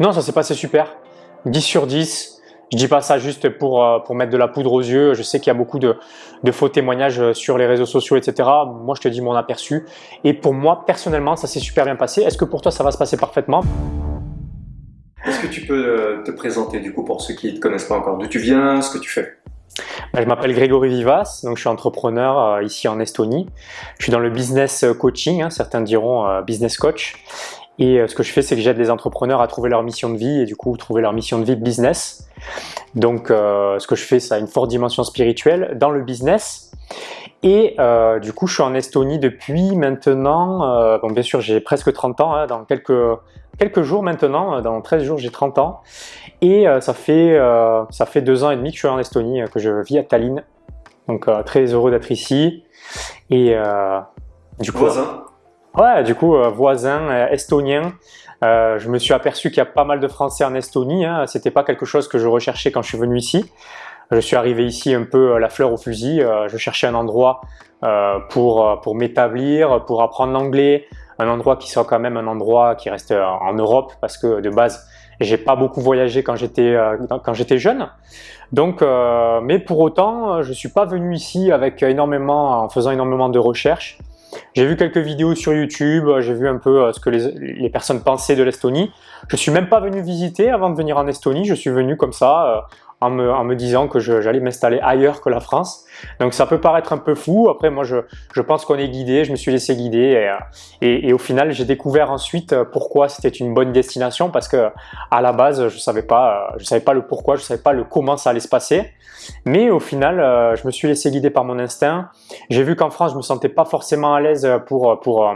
Non, ça s'est passé super. 10 sur 10. Je dis pas ça juste pour, euh, pour mettre de la poudre aux yeux. Je sais qu'il y a beaucoup de, de, faux témoignages sur les réseaux sociaux, etc. Moi, je te dis mon aperçu. Et pour moi, personnellement, ça s'est super bien passé. Est-ce que pour toi, ça va se passer parfaitement? Est-ce que tu peux euh, te présenter du coup pour ceux qui ne te connaissent pas encore D'où tu viens, ce que tu fais? Ben, je m'appelle Grégory Vivas, donc je suis entrepreneur euh, ici en Estonie. Je suis dans le business coaching, hein, certains diront business coach. Et euh, ce que je fais, c'est que j'aide les entrepreneurs à trouver leur mission de vie et du coup trouver leur mission de vie business. Donc euh, ce que je fais, ça a une forte dimension spirituelle dans le business. Et euh, du coup, je suis en Estonie depuis maintenant, bon bien sûr j'ai presque 30 ans, hein, dans quelques, quelques jours maintenant, dans 13 jours j'ai 30 ans. Et ça, fait, ça fait deux ans et demi que je suis en Estonie, que je vis à Tallinn. Donc très heureux d'être ici. Et du coup, Voisin Ouais, du coup, euh, voisin euh, estonien. Euh, je me suis aperçu qu'il y a pas mal de Français en Estonie. Hein. C'était pas quelque chose que je recherchais quand je suis venu ici. Je suis arrivé ici un peu la fleur au fusil. je cherchais un endroit pour, pour m'établir, pour apprendre l'anglais. Un endroit qui soit quand même un endroit qui reste en Europe parce que de base, j'ai pas beaucoup voyagé quand j'étais quand j'étais jeune. Donc, mais pour autant, je suis pas venu ici avec énormément, en faisant énormément de recherches. J'ai vu quelques vidéos sur YouTube, euh, j'ai vu un peu euh, ce que les, personnes pensaient de l'Estonie. Je suis même pas venu visiter avant de venir en Estonie, je suis venu comme ça euh, en me, en me, disant que j'allais m'installer ailleurs que la France. Donc ça peut paraître un peu fou, après moi je, je pense qu'on est guidé, je me suis laissé guider et, et, et au final j'ai découvert ensuite pourquoi c'était une bonne destination parce que à la base je savais pas, je savais pas le pourquoi, je savais pas le comment ça allait se passer. Mais au final euh, je me suis laissé guider par mon instinct. J'ai vu qu'en France je me sentais pas forcément à l'aise pour, pour euh,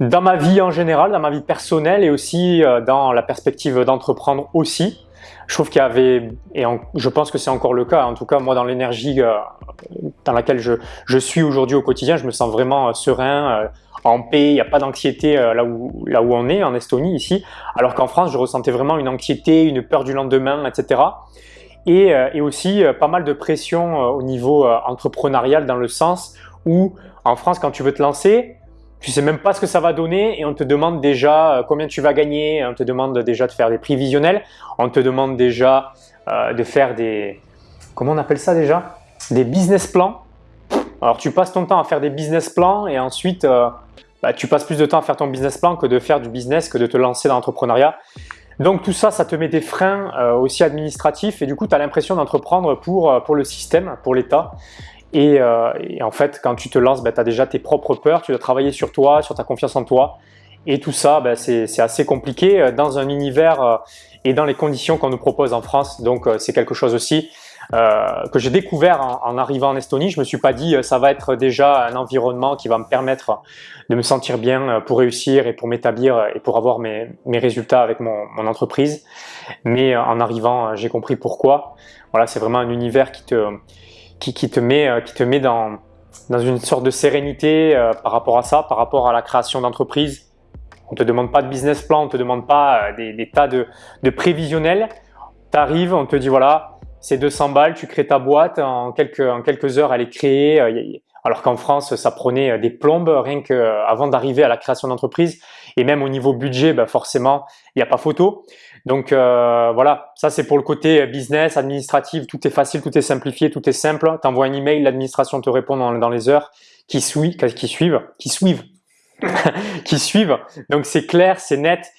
dans ma vie en général, dans ma vie personnelle et aussi euh, dans la perspective d'entreprendre aussi. Je trouve qu'il y avait, et je pense que c'est encore le cas, en tout cas moi dans l'énergie euh, dans laquelle je, je suis aujourd'hui au quotidien, je me sens vraiment euh, serein, euh, en paix, il n'y a pas d'anxiété là, où, là où on est, en Estonie ici, alors qu'en France je ressentais vraiment une anxiété, une peur du lendemain, etc. Et, et aussi pas mal de pression au niveau entrepreneurial dans le sens où en France quand tu veux te lancer, tu sais même pas ce que ça va donner et on te demande déjà euh, combien tu vas gagner, on te demande déjà de faire des prévisionnels, on te demande déjà euh, de faire des, comment on appelle ça déjà? Des business plans. Alors tu passes ton temps à faire des business plans et ensuite euh, bah, tu passes plus de temps à faire ton business plan que de faire du business, que de te lancer dans l'entrepreneuriat. Donc tout ça, ça te met des freins aussi administratifs et du coup tu as l'impression d'entreprendre pour, pour le système, pour l'État. Euh, et, en fait, quand tu te lances, ben, tu as déjà tes propres peurs, tu dois travailler sur toi, sur ta confiance en toi. Et tout ça, ben, c'est assez compliqué euh, dans un univers euh, et dans les conditions qu'on nous propose en France. Donc c'est quelque chose aussi que j'ai découvert en, arrivant en Estonie. Je me suis pas dit ça va être déjà un environnement qui va me permettre de me sentir bien pour réussir et pour m'établir et pour avoir mes, mes résultats avec mon, mon entreprise. Mais en arrivant, j'ai compris pourquoi. Voilà, c'est vraiment un univers qui te qui, te met, euh, qui te met dans, dans une sorte de sérénité euh, par rapport à ça, par rapport à la création d'entreprise. On te demande pas de business plan, on te demande pas euh, des, tas de, de prévisionnels. Tu arrives, on te dit voilà, c'est 200 balles, tu crées ta boîte, en quelques, en quelques heures elle est créée. Alors qu'en France, ça prenait des plombes rien qu'avant d'arriver à la création d'entreprise. Et même au niveau budget, ben forcément, il n'y a pas photo. Donc euh, voilà, ça c'est pour le côté business, administratif, tout est facile, tout est simplifié, tout est simple. Tu envoies un email, l'administration te répond dans, les heures qui, suivent, qui suivent, qui suivent, qui suivent. Donc c'est clair, c'est net.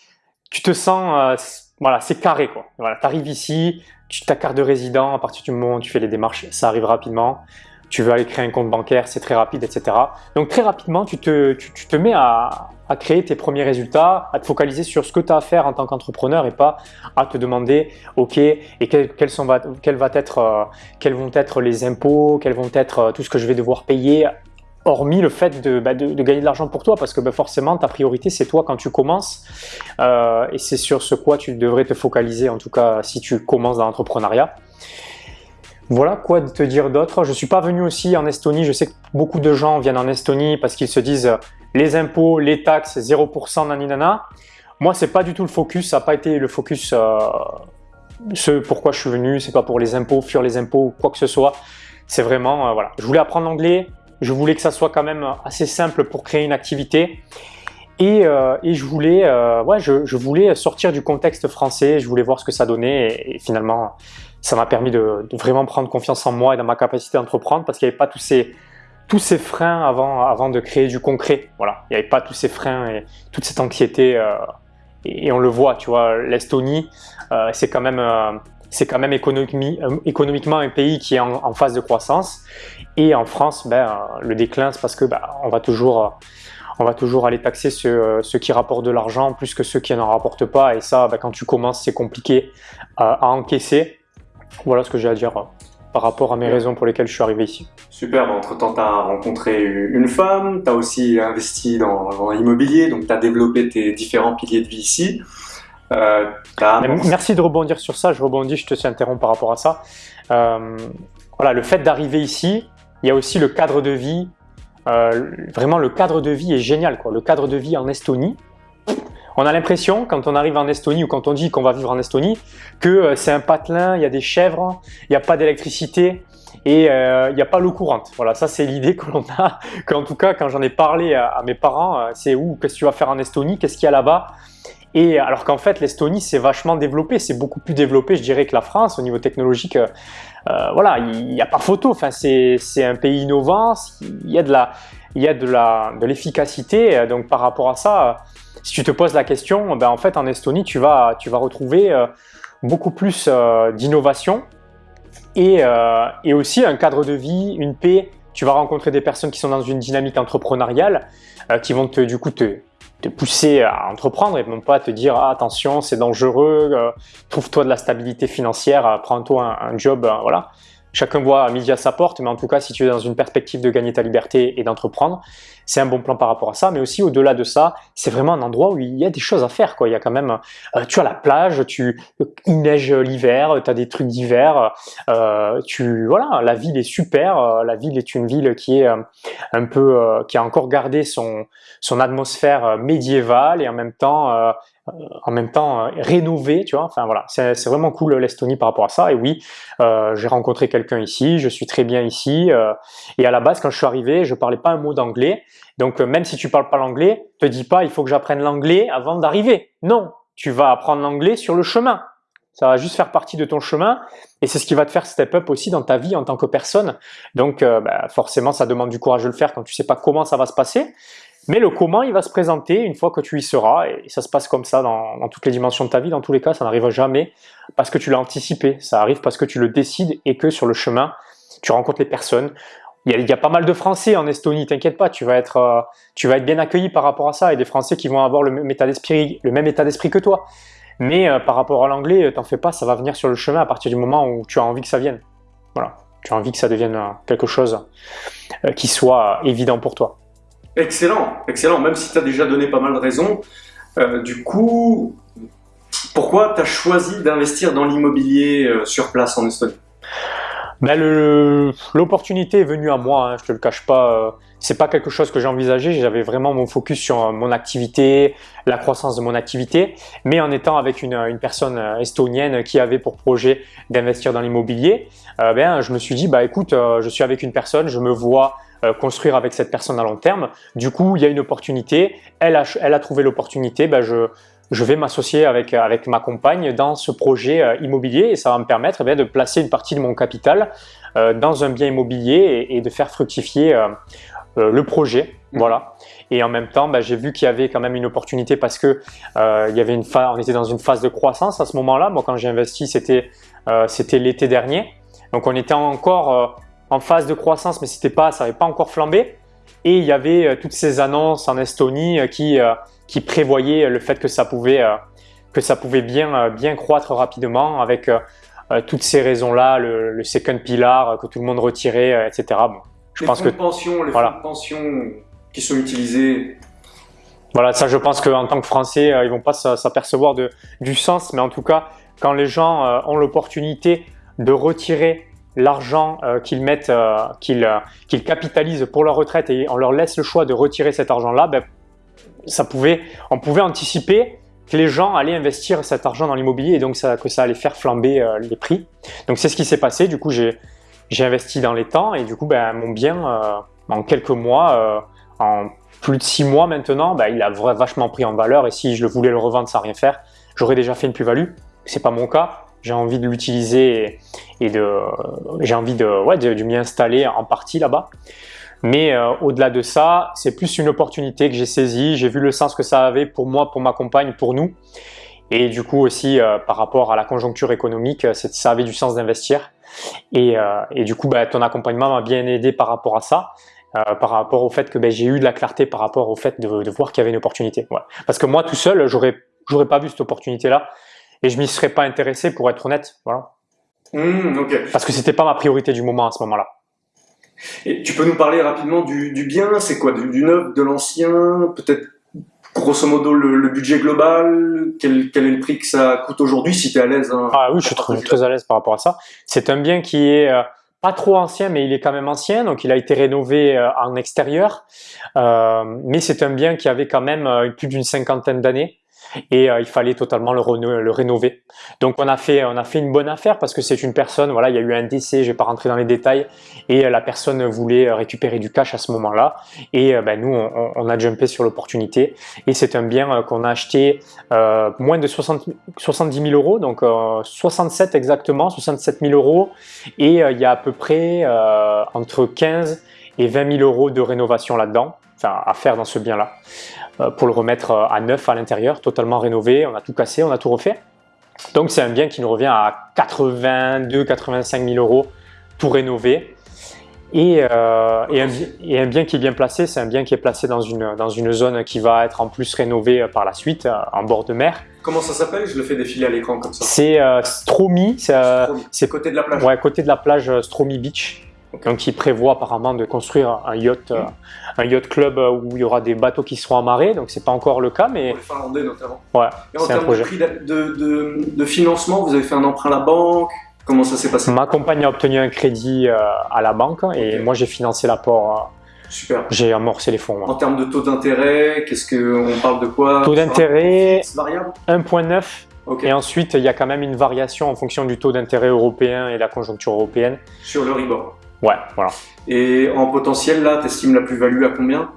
Tu te sens, euh, voilà, c'est carré quoi. Voilà, tu arrives ici, tu ta carte de résident, à partir du moment où tu fais les démarches, ça arrive rapidement tu veux aller créer un compte bancaire, c'est très rapide, etc. Donc très rapidement, tu te, tu, te mets à, à, créer tes premiers résultats, à te focaliser sur ce que tu as à faire en tant qu'entrepreneur et pas à te demander, ok, et quels, sont, être, euh, quels vont être les impôts, quels vont être euh, tout ce que je vais devoir payer, hormis le fait de, bah, de gagner de l'argent pour toi, parce que bah, forcément, ta priorité, c'est toi quand tu commences, euh, et c'est sur ce quoi tu devrais te focaliser, en tout cas si tu commences dans l'entrepreneuriat. Voilà quoi te dire d'autre. Je suis pas venu aussi en Estonie. Je sais que beaucoup de gens viennent en Estonie parce qu'ils se disent les impôts, les taxes, 0% naninana. Moi, c'est pas du tout le focus. Ça n'a pas été le focus. Euh, ce pourquoi je suis venu. C'est pas pour les impôts, fuir les impôts ou quoi que ce soit. C'est vraiment, euh, voilà. Je voulais apprendre l'anglais. Je voulais que ça soit quand même assez simple pour créer une activité. Et, et je, voulais, ouais, je, je, voulais sortir du contexte français, je voulais voir ce que ça donnait et, finalement ça m'a permis de, de, vraiment prendre confiance en moi et dans ma capacité d'entreprendre parce qu'il n'y avait pas tous ces, tous ces freins avant, avant de créer du concret. Voilà, il n'y avait pas tous ces freins et toute cette anxiété. Euh, et, on le voit, tu vois, l'Estonie, euh, c'est quand même, euh, c'est quand même économiquement un pays qui est en, phase de croissance. Et en France, ben, le déclin, c'est parce que ben, on va toujours va toujours aller taxer ceux, qui rapportent de l'argent plus que ceux qui n'en rapportent pas. Et ça, ben, quand tu commences, c'est compliqué à encaisser. Voilà ce que j'ai à dire par rapport à mes raisons pour lesquelles je suis arrivé ici. Super, entre-temps tu as rencontré une femme, tu as aussi investi dans, l'immobilier, donc tu as développé tes différents piliers de vie ici. Euh, merci de rebondir sur ça, je rebondis, je te suis interrompu par rapport à ça. Euh, voilà, le fait d'arriver ici, il y a aussi le cadre de vie, euh, vraiment le cadre de vie est génial, quoi. le cadre de vie en Estonie, on a l'impression, quand on arrive en Estonie ou quand on dit qu'on va vivre en Estonie, que euh, c'est un patelin, il y a des chèvres, il n'y a pas d'électricité et euh, il n'y a pas l'eau courante. Voilà, ça c'est l'idée que l'on a, qu'en tout cas quand j'en ai parlé à, mes parents, euh, c'est où, qu'est-ce que tu vas faire en Estonie, qu'est-ce qu'il y a là-bas? Et alors qu'en fait, l'Estonie, c'est vachement développé, c'est beaucoup plus développé, je dirais, que la France au niveau technologique. voilà, il n'y a pas photo. Enfin, c'est un pays innovant. Il y a de la, il y a de l'efficacité. Donc, par rapport à ça, si tu te poses la question, ben en fait en Estonie, tu vas, tu vas retrouver euh, beaucoup plus euh, d'innovation et, euh, et, aussi un cadre de vie, une paix. Tu vas rencontrer des personnes qui sont dans une dynamique entrepreneuriale qui vont te, du coup te, pousser à entreprendre et non pas te dire ah, attention c'est dangereux, trouve-toi de la stabilité financière, prends-toi un, un, job, voilà. Chacun voit à midi à sa porte, mais en tout cas, si tu es dans une perspective de gagner ta liberté et d'entreprendre, c'est un bon plan par rapport à ça. Mais aussi, au-delà de ça, c'est vraiment un endroit où il y a des choses à faire. Quoi. Il y a quand même, euh, tu as la plage, tu, il neige l'hiver, tu as des trucs d'hiver. Euh, tu, voilà, la ville est super. Euh, la ville est une ville qui est un peu, qui a encore gardé son, son atmosphère médiévale et en même temps en même temps euh, rénové, tu vois. Enfin voilà, c'est vraiment cool l'Estonie par rapport à ça. Et oui, euh, j'ai rencontré quelqu'un ici, je suis très bien ici. et à la base, quand je suis arrivé, je parlais pas un mot d'anglais. Donc même si tu parles pas l'anglais, te dis pas il faut que j'apprenne l'anglais avant d'arriver. Non, tu vas apprendre l'anglais sur le chemin. Ça va juste faire partie de ton chemin et c'est ce qui va te faire step up aussi dans ta vie en tant que personne. Donc bah, forcément, ça demande du courage de le faire quand tu sais pas comment ça va se passer. Mais le comment, il va se présenter une fois que tu y seras, et ça se passe comme ça dans, toutes les dimensions de ta vie. Dans tous les cas, ça n'arrive jamais parce que tu l'as anticipé. Ça arrive parce que tu le décides et que sur le chemin, tu rencontres les personnes. Il y a, pas mal de Français en Estonie, t'inquiète pas, tu vas, être, euh, tu vas être bien accueilli par rapport à ça, et des Français qui vont avoir le même état d'esprit que toi. Mais euh, par rapport à l'anglais, euh, t'en fais pas, ça va venir sur le chemin à partir du moment où tu as envie que ça vienne. Voilà, tu as envie que ça devienne quelque chose qui soit évident pour toi. Excellent, excellent, même si tu as déjà donné pas mal de raisons. Euh, du coup, pourquoi tu as choisi d'investir dans l'immobilier euh, sur place en Estonie? Ben L'opportunité est venue à moi, hein, je te le cache pas. Euh, c'est pas quelque chose que j'ai envisagé. J'avais vraiment mon focus sur mon activité, la croissance de mon activité, mais en étant avec une, une personne estonienne qui avait pour projet d'investir dans l'immobilier, ben je me suis dit bah écoute, je suis avec une personne, je me vois euh, construire avec cette personne à long terme. Du coup, il y a une opportunité, elle a, trouvé l'opportunité, ben je, vais m'associer avec, ma compagne dans ce projet euh, immobilier et ça va me permettre eh de placer une partie de mon capital euh, dans un bien immobilier et, de faire fructifier le projet. Voilà. Et en même temps, ben, j'ai vu qu'il y avait quand même une opportunité parce que il y avait une on était dans une phase de croissance à ce moment-là. Moi, quand j'ai investi, c'était c'était l'été dernier. Donc, on était encore en phase de croissance, mais c'était pas, ça n'avait pas encore flambé. Et il y avait euh, toutes ces annonces en Estonie euh, qui, euh, qui prévoyaient le fait que ça pouvait, que ça pouvait bien, bien croître rapidement avec toutes ces raisons-là, le, second pillar que tout le monde retirait, etc. Bon, je les pense que pension, les voilà. fonds de pension qui sont utilisés. Voilà, ça je pense qu'en tant que Français, ils vont pas s'apercevoir du sens, mais en tout cas, quand les gens ont l'opportunité de retirer l'argent euh, qu'ils mettent, euh, euh, qu'ils capitalisent pour leur retraite et on leur laisse le choix de retirer cet argent-là, ben, ça pouvait, on pouvait anticiper que les gens allaient investir cet argent dans l'immobilier et donc ça, que ça allait faire flamber les prix. Donc c'est ce qui s'est passé. Du coup, j'ai investi dans les temps et du coup, ben, mon bien, en quelques mois, en plus de six mois maintenant, bah, il a vachement pris en valeur et si je voulais le revendre sans rien faire, j'aurais déjà fait une plus-value. C'est pas mon cas. J'ai envie de l'utiliser et, de, j'ai envie de, ouais, de, m'y installer en partie là-bas. Mais euh, au-delà de ça, c'est plus une opportunité que j'ai saisie. J'ai vu le sens que ça avait pour moi, pour ma compagne, pour nous. Et du coup aussi, euh, par rapport à la conjoncture économique, ça avait du sens d'investir. Et, euh, et, du coup, bah, ton accompagnement m'a bien aidé par rapport à ça. Euh, par rapport au fait que ben, j'ai eu de la clarté par rapport au fait de, de voir qu'il y avait une opportunité. Parce que moi tout seul, j'aurais j'aurais pas vu cette opportunité-là et je m'y serais pas intéressé pour être honnête. Voilà. Mmh, Parce que c'était pas ma priorité du moment à ce moment-là. Et tu peux nous parler rapidement du, du bien, c'est quoi du, neuf, de l'ancien, peut-être grosso modo le, budget global, quel, quel, est le prix que ça coûte aujourd'hui si tu es à l'aise hein, Ah oui, je suis très, très à l'aise par rapport à ça. C'est un bien qui est euh, pas trop ancien, mais il est quand même ancien, donc il a été rénové euh, en extérieur. Euh, mais c'est un bien qui avait quand même plus d'une cinquantaine d'années et euh, il fallait totalement le, rénover. Donc on a fait on a fait une bonne affaire parce que c'est une personne, voilà, il y a eu un décès, je vais pas rentrer dans les détails, et euh, la personne voulait récupérer du cash à ce moment-là, et euh, ben, nous on, on, a jumpé sur l'opportunité, et c'est un bien qu'on a acheté euh, moins de 60, 70 000 euros, donc 67 exactement, 67 000 euros, et il y a à peu près entre 15 et 20 000 euros de rénovation là-dedans, enfin à faire dans ce bien-là. Euh, pour le remettre euh, à neuf à l'intérieur, totalement rénové, on a tout cassé, on a tout refait. Donc c'est un bien qui nous revient à 82-85 000 euros, tout rénové. Et, euh, et, un, bien qui est bien placé, c'est un bien qui est placé dans une, dans une zone qui va être en plus rénovée par la suite, en bord de mer. Comment ça s'appelle? Je le fais défiler à l'écran comme ça. C'est euh, Stromy. C'est côté de la plage. Ouais, côté de la plage Stromy Beach. Donc il prévoit apparemment de construire un yacht, euh, un yacht club euh, où il y aura des bateaux qui seront amarrés, donc c'est pas encore le cas, mais... Pour les Finlandais notamment. Ouais, Et en termes de, prix de, de, financement, vous avez fait un emprunt à la banque? Comment ça s'est passé? Ma compagne a obtenu un crédit euh, à la banque et moi j'ai financé l'apport. Super. J'ai amorcé les fonds. En termes de taux d'intérêt, qu'est-ce que on parle de quoi? Taux d'intérêt 1.9 Et ensuite, il y a quand même une variation en fonction du taux d'intérêt européen et de la conjoncture européenne. Sur le rebord Ouais, voilà. Et en potentiel, là, tu estimes la plus-value à combien?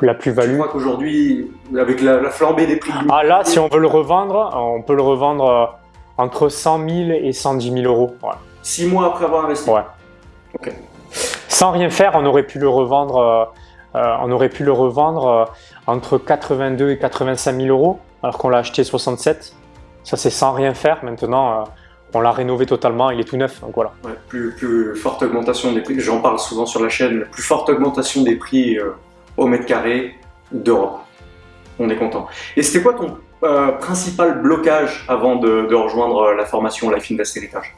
La plus-value. Je crois qu'aujourd'hui, avec la, flambée des prix. Ah là, si on veut le revendre, on peut le revendre euh, entre 100 000 et 110 000 euros. Ouais. Six mois après avoir investi Ouais. Ok. Sans rien faire, on aurait pu le revendre, euh, euh, on aurait pu le revendre entre 82 et 85 000 euros, alors qu'on l'a acheté 67. Ça, c'est sans rien faire. Maintenant, on l'a rénové totalement, il est tout neuf, donc voilà. plus, plus, forte augmentation des prix, j'en parle souvent sur la chaîne, plus forte augmentation des prix euh, au mètre carré d'Europe. On est content. Et c'était quoi ton euh, principal blocage avant de, rejoindre euh, la formation Life Invest Heritage?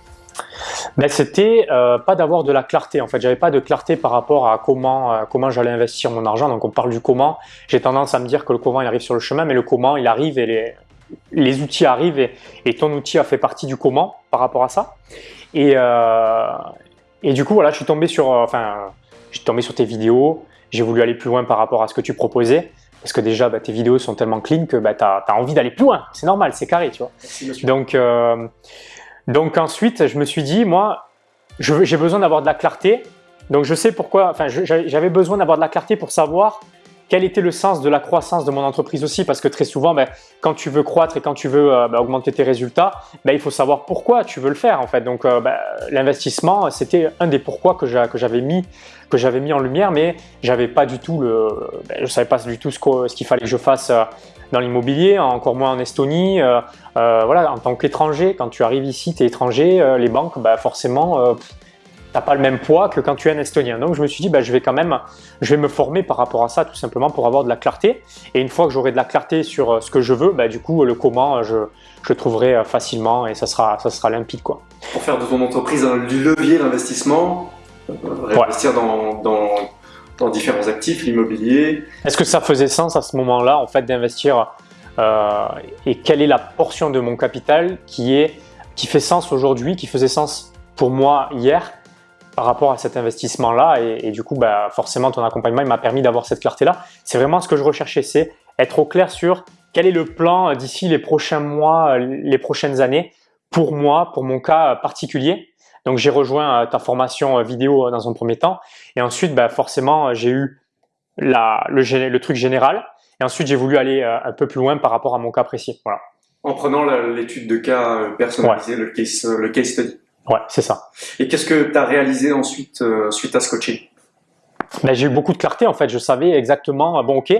Ben, C'était pas d'avoir de la clarté, en fait, j'avais pas de clarté par rapport à comment, comment j'allais investir mon argent, donc on parle du comment, j'ai tendance à me dire que le comment il arrive sur le chemin, mais le comment il arrive et les, les outils arrivent et, ton outil a fait partie du comment par rapport à ça. Et, euh, et du coup, voilà, je suis tombé sur, euh, enfin, je suis tombé sur tes vidéos. J'ai voulu aller plus loin par rapport à ce que tu proposais. Parce que déjà, bah, tes vidéos sont tellement clean que bah, tu as, envie d'aller plus loin. C'est normal, c'est carré, tu vois. donc, euh, donc ensuite, je me suis dit, moi, j'ai besoin d'avoir de la clarté. Donc je sais pourquoi, enfin, j'avais besoin d'avoir de la clarté pour savoir quel était le sens de la croissance de mon entreprise aussi? Parce que très souvent, ben, quand tu veux croître et quand tu veux euh, ben, augmenter tes résultats, ben, il faut savoir pourquoi tu veux le faire en fait. Donc euh, l'investissement, c'était un des pourquoi que j'avais mis, que j'avais mis en lumière, mais j'avais pas du tout je savais pas du tout ce qu'il fallait que je fasse euh, dans l'immobilier, encore moins en Estonie. voilà, en tant qu'étranger, quand tu arrives ici, tu es étranger, les banques, forcément t'as pas le même poids que quand tu es un Estonien. Donc je me suis dit, bah, je vais quand même, je vais me former par rapport à ça, tout simplement pour avoir de la clarté. Et une fois que j'aurai de la clarté sur euh, ce que je veux, bah, du coup, le comment, je, je trouverai euh, facilement et ça sera, ça sera limpide. Quoi. Pour faire de ton entreprise un levier d'investissement, euh, investir dans, dans, dans, différents actifs, l'immobilier. Est-ce que ça faisait sens à ce moment-là, en fait, d'investir euh, et quelle est la portion de mon capital qui, est, qui fait sens aujourd'hui, qui faisait sens pour moi hier par rapport à cet investissement-là. Et, du coup, bah, forcément, ton accompagnement, il m'a permis d'avoir cette clarté-là. C'est vraiment ce que je recherchais, c'est être au clair sur quel est le plan d'ici les prochains mois, les prochaines années, pour moi, pour mon cas particulier. Donc, j'ai rejoint euh, ta formation euh, vidéo euh, dans un premier temps. Et ensuite, bah, forcément, j'ai eu la, le, le, truc général. Et ensuite, j'ai voulu aller un peu plus loin par rapport à mon cas précis. Voilà. En prenant l'étude de cas le, case, le case study. Ouais, c'est ça. Et qu'est-ce que tu as réalisé ensuite suite à ce coaching? Ben, J'ai eu beaucoup de clarté en fait. Je savais exactement, bon ok,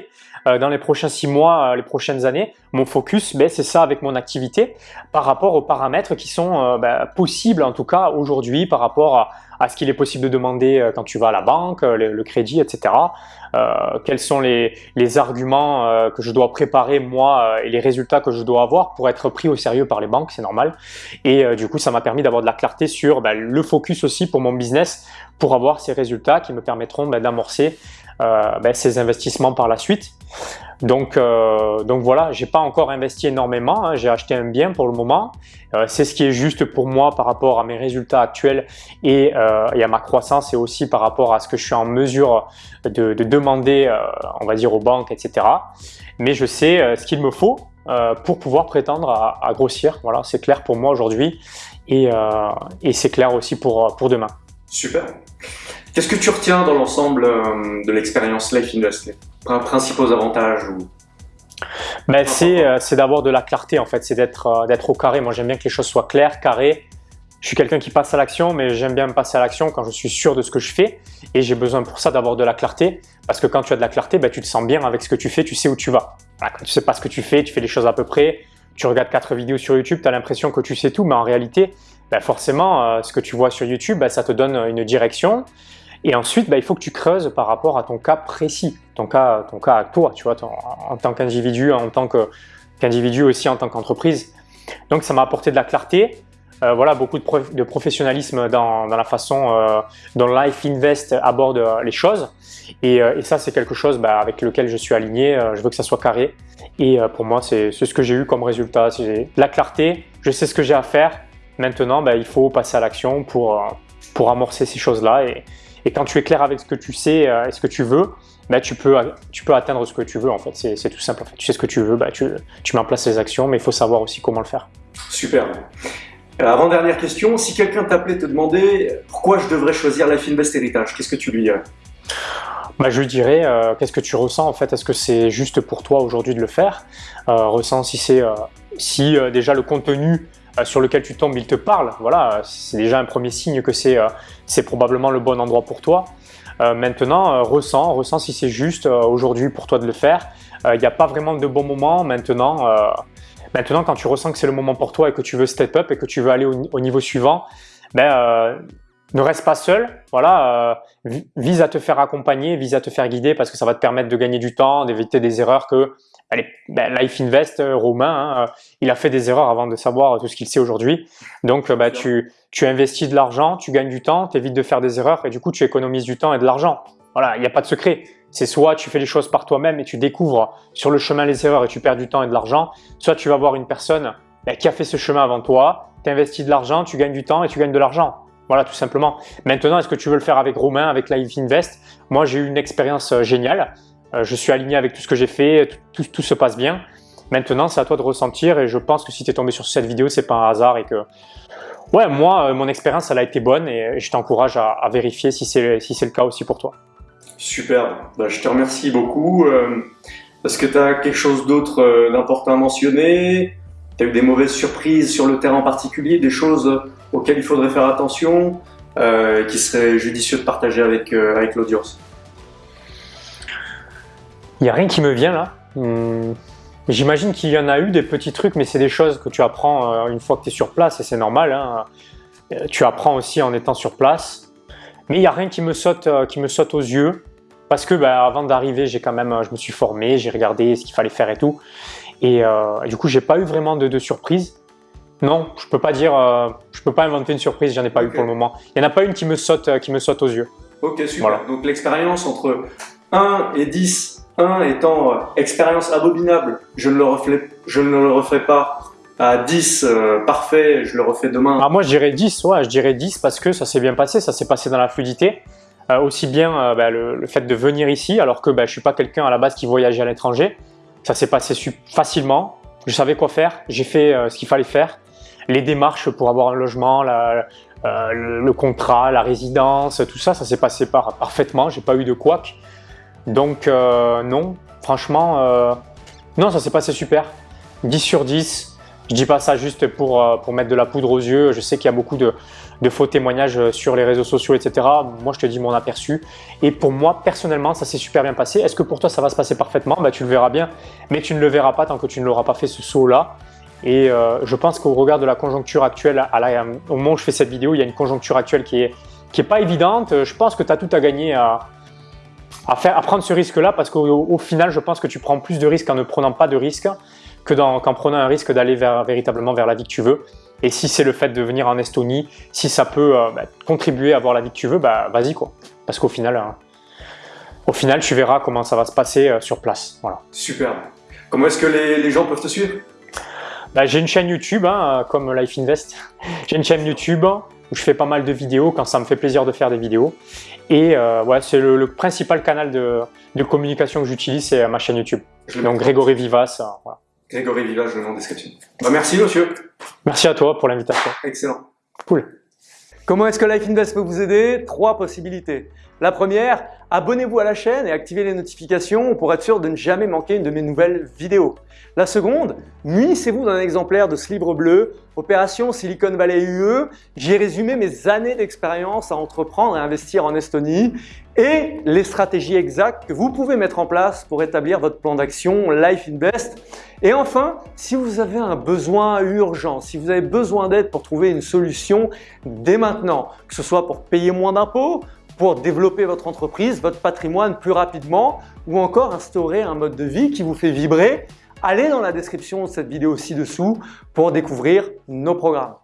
euh, dans les prochains six mois, euh, les prochaines années, mon focus, ben, c'est ça avec mon activité par rapport aux paramètres qui sont euh, ben, possibles en tout cas aujourd'hui par rapport à, à ce qu'il est possible de demander quand tu vas à la banque, le, crédit, etc. Euh, quels sont les, arguments euh, que je dois préparer moi et les résultats que je dois avoir pour être pris au sérieux par les banques, c'est normal. Et du coup, ça m'a permis d'avoir de la clarté sur ben, le focus aussi pour mon business pour avoir ces résultats qui me permettront ben, d'amorcer euh, ben, ces investissements par la suite. Donc, euh, donc voilà, j'ai pas encore investi énormément, hein. j'ai acheté un bien pour le moment. Euh, c'est ce qui est juste pour moi par rapport à mes résultats actuels et, euh, et, à ma croissance et aussi par rapport à ce que je suis en mesure de, de demander, euh, on va dire aux banques, etc. Mais je sais euh, ce qu'il me faut pour pouvoir prétendre à, à grossir. Voilà, c'est clair pour moi aujourd'hui et, et c'est clair aussi pour, pour demain. Super. Qu'est-ce que tu retiens dans l'ensemble euh, de l'expérience Life Les principaux avantages ou... ben, euh, C'est d'avoir de la clarté en fait, c'est d'être euh, d'être au carré. Moi j'aime bien que les choses soient claires, carrées. Je suis quelqu'un qui passe à l'action, mais j'aime bien me passer à l'action quand je suis sûr de ce que je fais. Et j'ai besoin pour ça d'avoir de la clarté. Parce que quand tu as de la clarté, ben, tu te sens bien avec ce que tu fais, tu sais où tu vas. Quand tu sais pas ce que tu fais, tu fais les choses à peu près. Tu regardes quatre vidéos sur YouTube, tu as l'impression que tu sais tout, mais en réalité, ben, forcément, ce que tu vois sur YouTube, ben, ça te donne une direction. Et ensuite, bah, il faut que tu creuses par rapport à ton cas précis, ton cas, ton cas à toi, tu vois, en tant qu'individu, en tant qu'individu aussi en tant qu'entreprise. Donc ça m'a apporté de la clarté, euh, voilà, beaucoup de, de professionnalisme dans, la façon euh, dont Life Invest aborde les choses. Et, euh, ça, c'est quelque chose bah, avec lequel je suis aligné. Je veux que ça soit carré. Et pour moi, c'est ce que j'ai eu comme résultat. J'ai la clarté, je sais ce que j'ai à faire. Maintenant, bah, il faut passer à l'action pour, pour amorcer ces choses-là. Et quand tu es clair avec ce que tu sais euh, et ce que tu veux, bah, tu, peux, tu peux atteindre ce que tu veux en fait. C'est tout simple. En fait. Tu sais ce que tu veux, bah, tu, tu mets en place les actions, mais il faut savoir aussi comment le faire. Super. Euh, avant-dernière question, si quelqu'un t'appelait te demander pourquoi je devrais choisir Life Invest Heritage, qu'est-ce que tu lui dirais? Bah, je lui dirais, euh, qu'est-ce que tu ressens en fait? Est-ce que c'est juste pour toi aujourd'hui de le faire? Euh, Ressens si c'est si déjà le contenu sur lequel tu tombes, il te parle. Voilà, c'est déjà un premier signe que c'est euh, probablement le bon endroit pour toi. Euh, maintenant, ressens, ressens si c'est juste aujourd'hui pour toi de le faire. Il n'y a pas vraiment de bon moment maintenant. maintenant, quand tu ressens que c'est le moment pour toi et que tu veux step up et que tu veux aller au, niveau suivant, ben, ne reste pas seul, voilà, vise à te faire accompagner, vise à te faire guider parce que ça va te permettre de gagner du temps, d'éviter des erreurs que Allez, ben, Life Invest, euh, Romain, hein, euh, il a fait des erreurs avant de savoir tout ce qu'il sait aujourd'hui. Donc, bah, tu, tu investis de l'argent, tu gagnes du temps, tu évites de faire des erreurs et du coup, tu économises du temps et de l'argent. Voilà, il n'y a pas de secret. C'est soit tu fais les choses par toi-même et tu découvres sur le chemin les erreurs et tu perds du temps et de l'argent, soit tu vas voir une personne ben, qui a fait ce chemin avant toi, tu investis de l'argent, tu gagnes du temps et tu gagnes de l'argent. Voilà, tout simplement. Maintenant, est-ce que tu veux le faire avec Romain, avec Life Invest? Moi, j'ai eu une expérience géniale. Euh, je suis aligné avec tout ce que j'ai fait, tout, se passe bien. Maintenant, c'est à toi de ressentir et je pense que si tu es tombé sur cette vidéo, c'est pas un hasard et que ouais, moi, euh, mon expérience, elle a été bonne et je t'encourage à, vérifier si c'est si le cas aussi pour toi. Super, bah, je te remercie beaucoup. Euh, Est-ce que tu as quelque chose d'autre euh, d'important à mentionner Tu as eu des mauvaises surprises sur le terrain en particulier, des choses auxquelles il faudrait faire attention, euh, qui serait judicieux de partager avec, avec l'audience il n'y a rien qui me vient là. Hmm. J'imagine qu'il y en a eu des petits trucs, mais c'est des choses que tu apprends euh, une fois que tu es sur place et c'est normal. Hein. Euh, tu apprends aussi en étant sur place. Mais il n'y a rien qui me saute, euh, qui me saute aux yeux parce que bah, avant d'arriver, j'ai quand même, je me suis formé, j'ai regardé ce qu'il fallait faire et tout. Et du coup, j'ai pas eu vraiment de, de surprise. Non, je peux pas dire, je peux pas inventer une surprise, j'en ai pas eu pour le moment. Il n'y en a pas une qui me saute, qui me saute aux yeux. Ok, super. Donc l'expérience entre 1 et 10 1 étant euh, expérience abominable, je ne, le refais, je ne le refais pas. À 10, euh, parfait, je le refais demain. Ah, moi, je dirais 10, ouais, je dirais 10 parce que ça s'est bien passé, ça s'est passé dans la fluidité. Euh, aussi bien bah, le, fait de venir ici, alors que bah, je suis pas quelqu'un à la base qui voyageait à l'étranger. Ça s'est passé facilement, je savais quoi faire, j'ai fait ce qu'il fallait faire. Les démarches pour avoir un logement, le, contrat, la résidence, tout ça, ça s'est passé par, parfaitement, j'ai pas eu de couac. Donc non, franchement, non, ça s'est passé super. 10 sur 10, je dis pas ça juste pour, euh, pour mettre de la poudre aux yeux. Je sais qu'il y a beaucoup de, faux témoignages euh, sur les réseaux sociaux, etc. Moi, je te dis mon aperçu. Et pour moi, personnellement, ça s'est super bien passé. Est-ce que pour toi, ça va se passer parfaitement? Bah, Tu le verras bien, mais tu ne le verras pas tant que tu ne l'auras pas fait ce saut-là. Et euh, je pense qu'au regard de la conjoncture actuelle, au moment où je fais cette vidéo, il y a une conjoncture actuelle qui est, qui est pas évidente. Je pense que tu as tout à gagner à, à, faire, à prendre ce risque-là parce qu'au final, je pense que tu prends plus de risques en ne prenant pas de risques que qu'en prenant un risque d'aller véritablement vers la vie que tu veux. Et si c'est le fait de venir en Estonie, si ça peut euh, bah, contribuer à avoir la vie que tu veux, bah vas-y quoi. Parce qu'au final, hein, au final, tu verras comment ça va se passer euh, sur place. Voilà. Super. Comment est-ce que les, gens peuvent te suivre? Bah, J'ai une chaîne YouTube, hein, comme Life Invest. J'ai une chaîne YouTube où je fais pas mal de vidéos quand ça me fait plaisir de faire des vidéos. Et euh, ouais, c'est le, principal canal de, communication que j'utilise, c'est ma chaîne YouTube. Donc Grégory Vivas. voilà. Grégory Village, le nom en description. Bah, merci monsieur. Merci à toi pour l'invitation. Excellent. Cool. Comment est-ce que Life Invest peut vous aider? Trois possibilités. La première, abonnez-vous à la chaîne et activez les notifications pour être sûr de ne jamais manquer une de mes nouvelles vidéos. La seconde, munissez-vous d'un exemplaire de ce livre bleu, Opération Silicon Valley UE. J'y ai résumé mes années d'expérience à entreprendre et investir en Estonie et les stratégies exactes que vous pouvez mettre en place pour établir votre plan d'action Life Invest. Et enfin, si vous avez un besoin urgent, si vous avez besoin d'aide pour trouver une solution dès maintenant, que ce soit pour payer moins d'impôts, pour développer votre entreprise, votre patrimoine plus rapidement ou encore instaurer un mode de vie qui vous fait vibrer, allez dans la description de cette vidéo ci-dessous pour découvrir nos programmes.